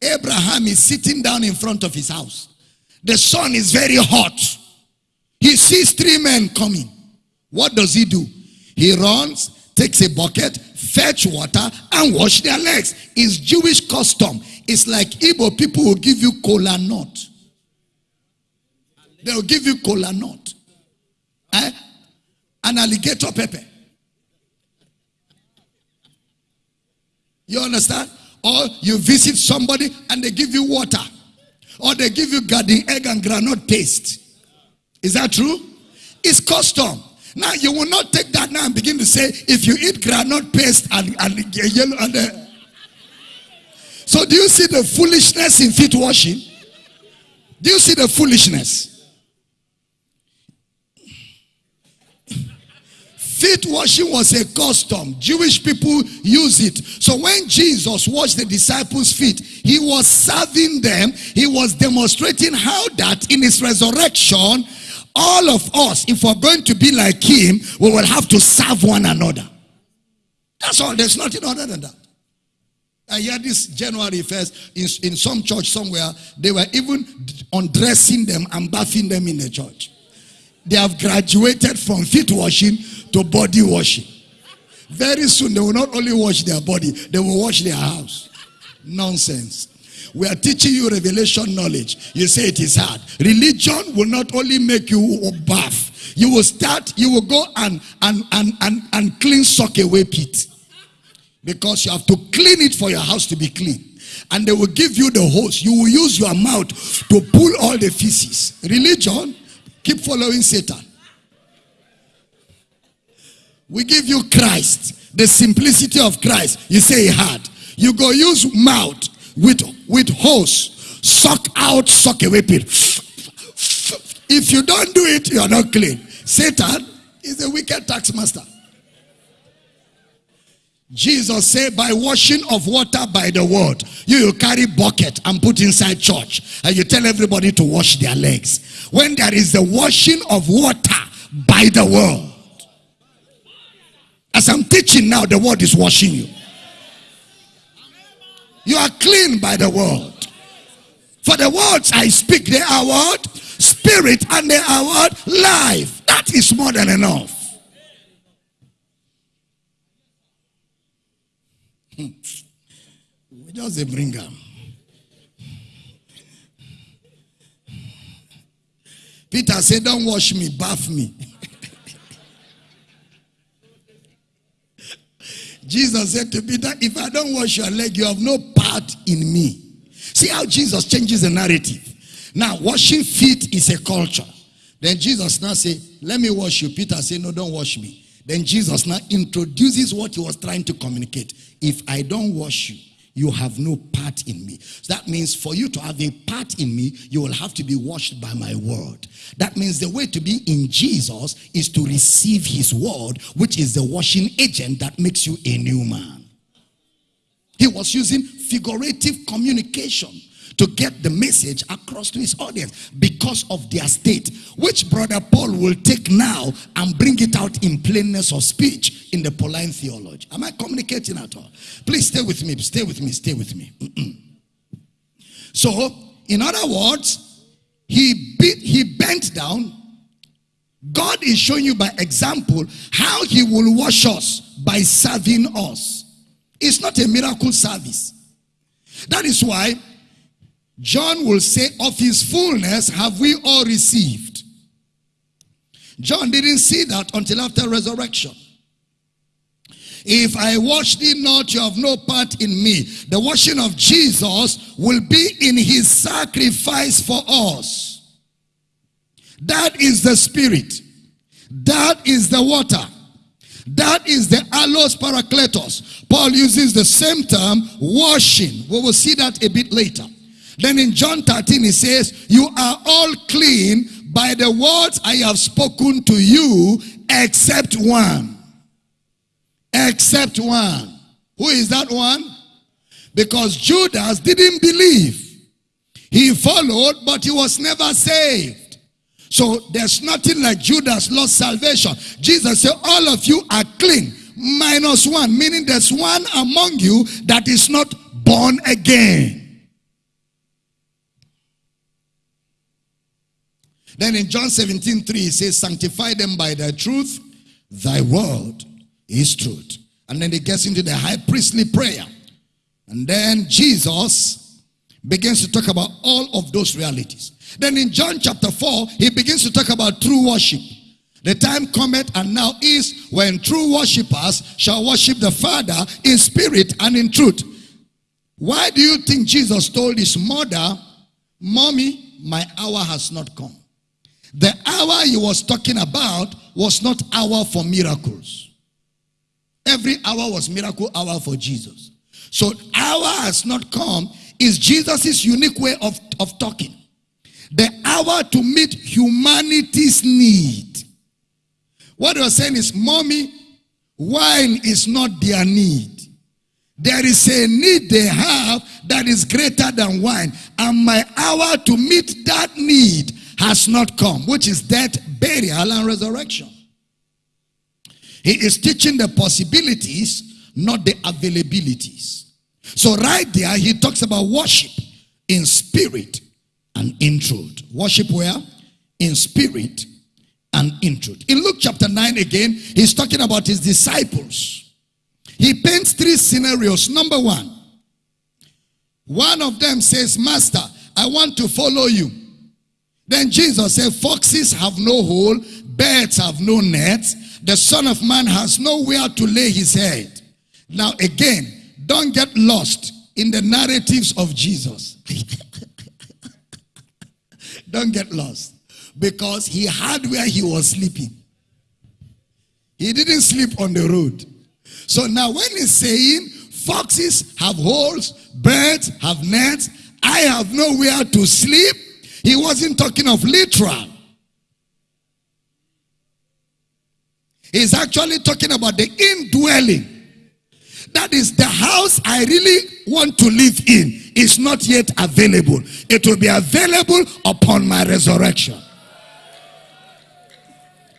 [SPEAKER 1] Abraham is sitting down in front of his house. The sun is very hot. He sees three men coming. What does he do? He runs, takes a bucket, fetch water, and wash their legs. It's Jewish custom. It's like Igbo people will give you cola nut. They'll give you cola nut. Eh? An alligator pepper. You understand? Or you visit somebody and they give you water. Or they give you garden egg and granite paste. Is that true? It's custom. Now you will not take that now and begin to say, if you eat granite paste and, and yellow and uh, so do you see the foolishness in feet washing? Do you see the foolishness? Feet washing was a custom. Jewish people use it. So when Jesus washed the disciples' feet, he was serving them. He was demonstrating how that in his resurrection, all of us, if we're going to be like him, we will have to serve one another. That's all. There's nothing other than that. I hear this January 1st in, in some church somewhere, they were even undressing them and bathing them in the church. They have graduated from feet washing to body washing. Very soon, they will not only wash their body, they will wash their house. Nonsense. We are teaching you revelation knowledge. You say it is hard. Religion will not only make you bath, you will start, you will go and and and and, and clean soakaway pit. Because you have to clean it for your house to be clean. And they will give you the hose. You will use your mouth to pull all the feces. Religion, keep following Satan. We give you Christ, the simplicity of Christ. You say hard. You go use mouth with, with hose. Suck out, suck away pit. If you don't do it, you are not clean. Satan is a wicked tax master. Jesus said, by washing of water by the word, you, you carry bucket and put inside church and you tell everybody to wash their legs. When there is the washing of water by the word. As I'm teaching now, the word is washing you. You are clean by the word. For the words I speak, they are what? Spirit and they are what? Life. That is more than enough. Hmm. We just bring them. Peter said, Don't wash me, bath me. Jesus said to Peter, If I don't wash your leg, you have no part in me. See how Jesus changes the narrative. Now, washing feet is a culture. Then Jesus now say, Let me wash you. Peter say, No, don't wash me. Then Jesus now introduces what he was trying to communicate. If I don't wash you, you have no part in me. So that means for you to have a part in me, you will have to be washed by my word. That means the way to be in Jesus is to receive his word, which is the washing agent that makes you a new man. He was using figurative communication to get the message across to his audience because of their state, which brother Paul will take now and bring it out in plainness of speech in the Pauline theology. Am I communicating at all? Please stay with me, stay with me, stay with me. so, in other words, he beat, he bent down. God is showing you by example how he will wash us by serving us. It's not a miracle service. That is why John will say, Of his fullness have we all received. John didn't see that until after resurrection. If I wash thee not, you have no part in me. The washing of Jesus will be in his sacrifice for us. That is the spirit. That is the water. That is the allos parakletos. Paul uses the same term, washing. We will see that a bit later. Then in John 13, he says, You are all clean by the words I have spoken to you, except one. Except one. Who is that one? Because Judas didn't believe. He followed, but he was never saved. So there's nothing like Judas lost salvation. Jesus said, All of you are clean, minus one, meaning there's one among you that is not born again. Then in John 17, 3, he says, Sanctify them by thy truth, thy word is truth. And then he gets into the high priestly prayer. And then Jesus begins to talk about all of those realities. Then in John chapter 4, he begins to talk about true worship. The time cometh and now is when true worshippers shall worship the Father in spirit and in truth. Why do you think Jesus told his mother, Mommy, my hour has not come? The hour he was talking about was not hour for miracles. Every hour was miracle hour for Jesus. So hour has not come is Jesus' unique way of, of talking. The hour to meet humanity's need. What he was saying is, mommy, wine is not their need. There is a need they have that is greater than wine. And my hour to meet that need has not come, which is death, burial, and resurrection. He is teaching the possibilities, not the availabilities. So, right there, he talks about worship in spirit and in truth. Worship where? In spirit and in truth. In Luke chapter 9 again, he's talking about his disciples. He paints three scenarios. Number one, one of them says, Master, I want to follow you. Then Jesus said, Foxes have no hole, birds have no nets, the Son of Man has nowhere to lay his head. Now, again, don't get lost in the narratives of Jesus. don't get lost. Because he had where he was sleeping. He didn't sleep on the road. So now, when he's saying foxes have holes, birds have nets, I have nowhere to sleep, he wasn't talking of literal. He's actually talking about the indwelling. That is the house I really want to live in is not yet available. It will be available upon my resurrection.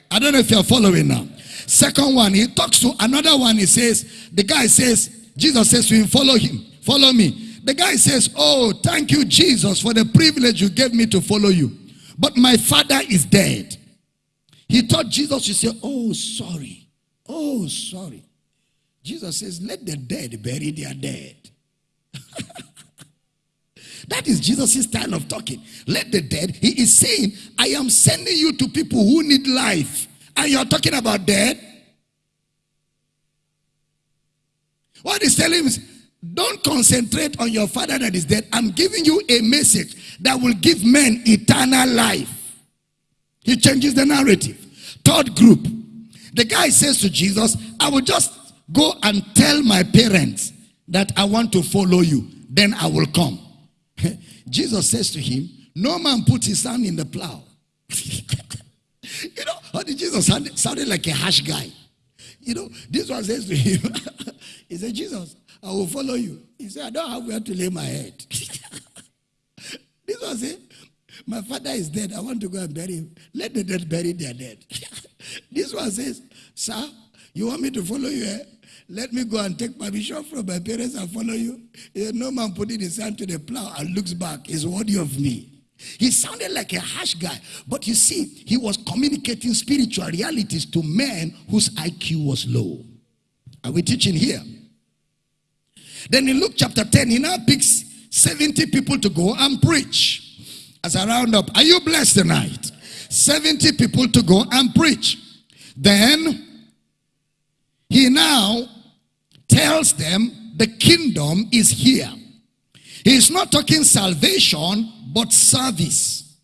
[SPEAKER 1] I don't know if you're following now. Second one, he talks to another one. He says, the guy says, Jesus says to him, follow him, follow me. The guy says, Oh, thank you, Jesus, for the privilege you gave me to follow you. But my father is dead. He thought Jesus would say, Oh, sorry. Oh, sorry. Jesus says, Let the dead bury their dead. that is Jesus' style of talking. Let the dead. He is saying, I am sending you to people who need life. And you're talking about dead. What he's telling him is, don't concentrate on your father that is dead. I'm giving you a message that will give men eternal life. He changes the narrative. Third group. The guy says to Jesus, I will just go and tell my parents that I want to follow you. Then I will come. Jesus says to him, No man puts his hand in the plow. you know, how did Jesus sound, sounded like a harsh guy? You know, this one says to him, He said, Jesus, I will follow you. He said, I don't have where to lay my head. this one said, My father is dead. I want to go and bury him. Let the dead bury their dead. this one says, Sir, you want me to follow you? Eh? Let me go and take my permission from my parents and follow you. Said, no man putting his hand to the plow and looks back is worthy of me. He sounded like a harsh guy, but you see, he was communicating spiritual realities to men whose IQ was low. Are we teaching here? Then in Luke chapter 10, he now picks 70 people to go and preach. As a roundup, are you blessed tonight? 70 people to go and preach. Then he now tells them the kingdom is here. He's not talking salvation, but service.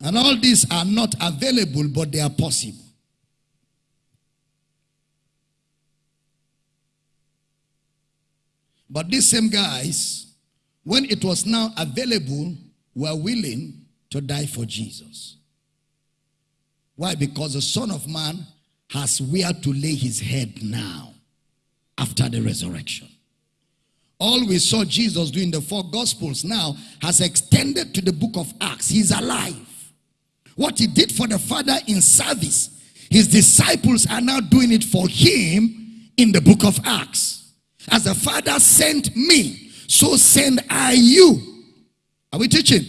[SPEAKER 1] And all these are not available, but they are possible. But these same guys, when it was now available, were willing to die for Jesus. Why? Because the Son of Man has where to lay his head now after the resurrection. All we saw Jesus do in the four gospels now has extended to the book of Acts. He's alive. What he did for the Father in service, his disciples are now doing it for him in the book of Acts. As the Father sent me, so send I you. Are we teaching?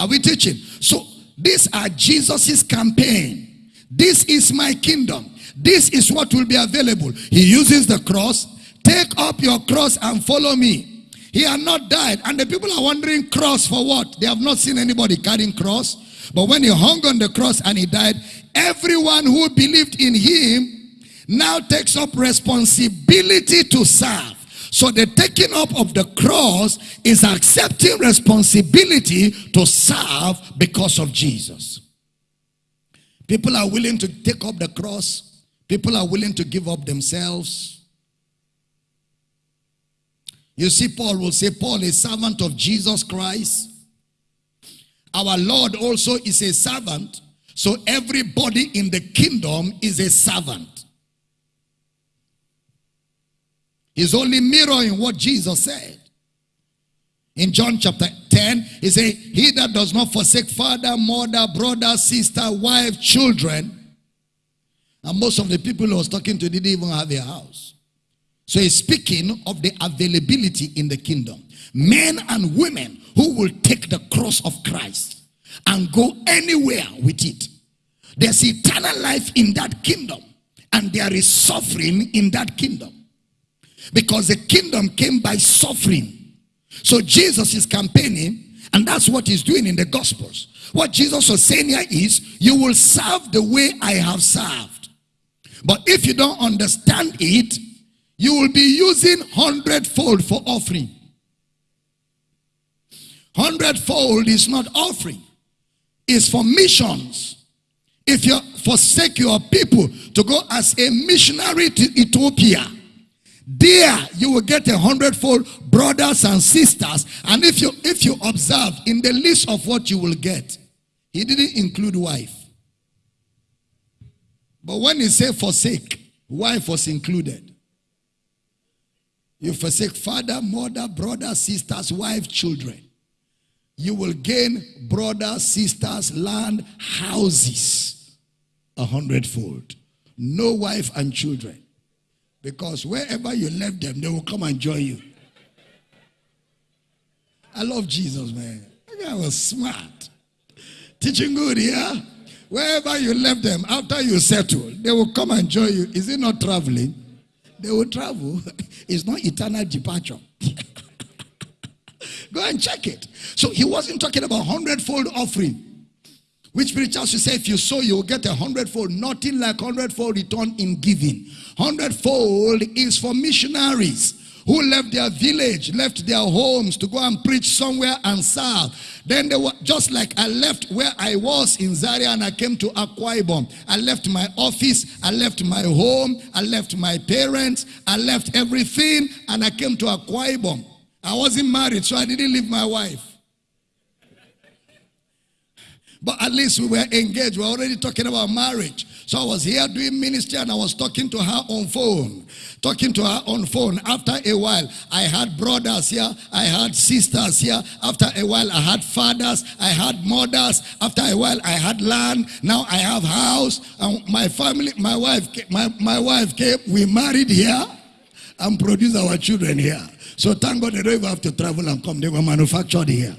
[SPEAKER 1] Are we teaching? So these are Jesus's campaign. This is my kingdom. This is what will be available. He uses the cross. Take up your cross and follow me. He had not died. And the people are wondering, cross for what? They have not seen anybody carrying cross. But when he hung on the cross and he died, everyone who believed in him now takes up responsibility to serve. So the taking up of the cross is accepting responsibility to serve because of Jesus. People are willing to take up the cross. People are willing to give up themselves. You see, Paul will say, Paul is servant of Jesus Christ. Our Lord also is a servant. So everybody in the kingdom is a servant. He's only mirroring what Jesus said. In John chapter 10, he said, He that does not forsake father, mother, brother, sister, wife, children. And most of the people he was talking to didn't even have a house. So he's speaking of the availability in the kingdom. Men and women who will take the cross of Christ and go anywhere with it. There's eternal life in that kingdom. And there is suffering in that kingdom. Because the kingdom came by suffering. So Jesus is campaigning, and that's what he's doing in the Gospels. What Jesus was saying here is, you will serve the way I have served. But if you don't understand it, you will be using hundredfold for offering. Hundredfold is not offering. It's for missions. If you forsake your people to go as a missionary to Ethiopia, there you will get a hundredfold brothers and sisters. And if you if you observe in the list of what you will get, he didn't include wife. But when he said forsake, wife was included. You forsake father, mother, brother, sisters, wife, children. You will gain brothers, sisters, land, houses a hundredfold. No wife and children. Because wherever you left them, they will come and join you. I love Jesus, man. That guy was smart. Teaching good, yeah? Wherever you left them, after you settle, they will come and join you. Is it not traveling? They will travel. It's not eternal departure. Go and check it. So he wasn't talking about hundredfold offering. Which preachers you say if you sow, you will get a hundredfold. Nothing like hundredfold return in giving. Hundredfold is for missionaries who left their village, left their homes to go and preach somewhere and serve. Then they were just like I left where I was in Zaria and I came to Akwa. I left my office, I left my home, I left my parents, I left everything, and I came to Akwa. I wasn't married, so I didn't leave my wife. But at least we were engaged. We were already talking about marriage. So I was here doing ministry and I was talking to her on phone. Talking to her on phone. After a while, I had brothers here. I had sisters here. After a while, I had fathers. I had mothers. After a while, I had land. Now I have house. And my family, my wife, my, my wife came. We married here and produced our children here. So thank God they don't even have to travel and come. They were manufactured here.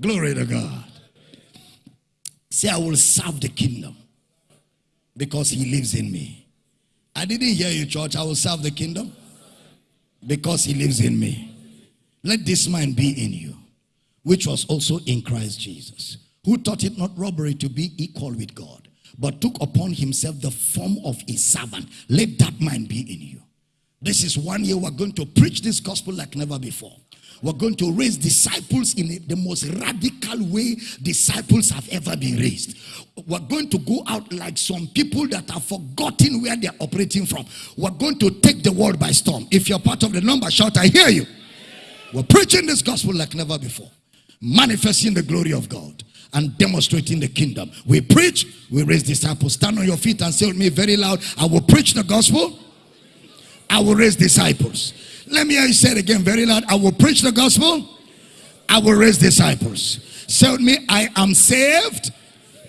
[SPEAKER 1] Glory to God. Say, I will serve the kingdom because he lives in me. I didn't hear you, church. I will serve the kingdom because he lives in me. Let this mind be in you, which was also in Christ Jesus, who thought it not robbery to be equal with God, but took upon himself the form of a servant. Let that mind be in you. This is one year we're going to preach this gospel like never before. We're going to raise disciples in the most radical way disciples have ever been raised. We're going to go out like some people that have forgotten where they're operating from. We're going to take the world by storm. If you're part of the number, shout, I hear you. We're preaching this gospel like never before, manifesting the glory of God and demonstrating the kingdom. We preach, we raise disciples. Stand on your feet and say with me very loud, I will preach the gospel, I will raise disciples. Let me hear you say it again very loud. I will preach the gospel. I will raise disciples. Say with me, I am saved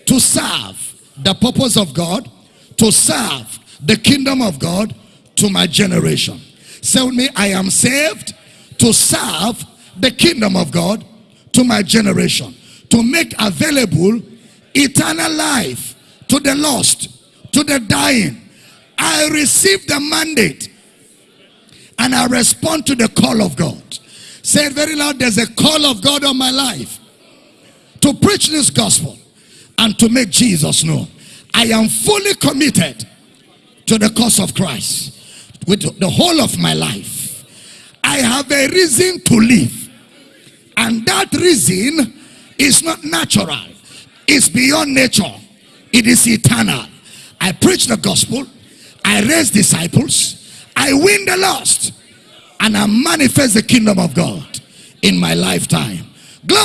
[SPEAKER 1] to serve the purpose of God, to serve the kingdom of God to my generation. Say with me, I am saved to serve the kingdom of God to my generation. To make available eternal life to the lost, to the dying. I receive the mandate and I respond to the call of God. Say it very loud. There's a call of God on my life to preach this gospel and to make Jesus known. I am fully committed to the cause of Christ with the whole of my life. I have a reason to live, and that reason is not natural, it's beyond nature, it is eternal. I preach the gospel, I raise disciples, I win the lost and I manifest the kingdom of God in my lifetime. Glory.